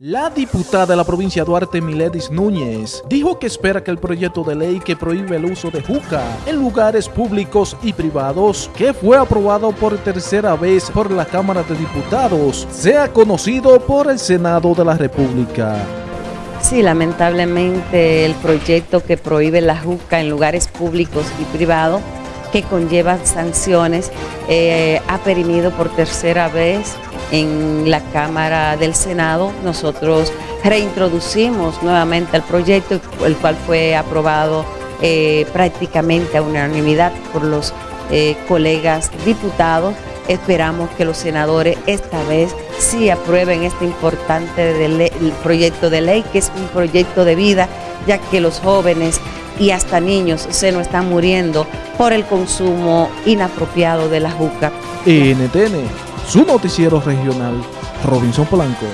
La diputada de la provincia Duarte, Miledis Núñez, dijo que espera que el proyecto de ley que prohíbe el uso de juca en lugares públicos y privados, que fue aprobado por tercera vez por la Cámara de Diputados, sea conocido por el Senado de la República. Sí, lamentablemente el proyecto que prohíbe la juca en lugares públicos y privados, que conlleva sanciones, eh, ha perimido por tercera vez en la Cámara del Senado. Nosotros reintroducimos nuevamente el proyecto, el cual fue aprobado eh, prácticamente a unanimidad por los eh, colegas diputados. Esperamos que los senadores esta vez sí aprueben este importante proyecto de ley, que es un proyecto de vida, ya que los jóvenes y hasta niños se nos están muriendo por el consumo inapropiado de la juca. NTN su noticiero regional, Robinson Polanco.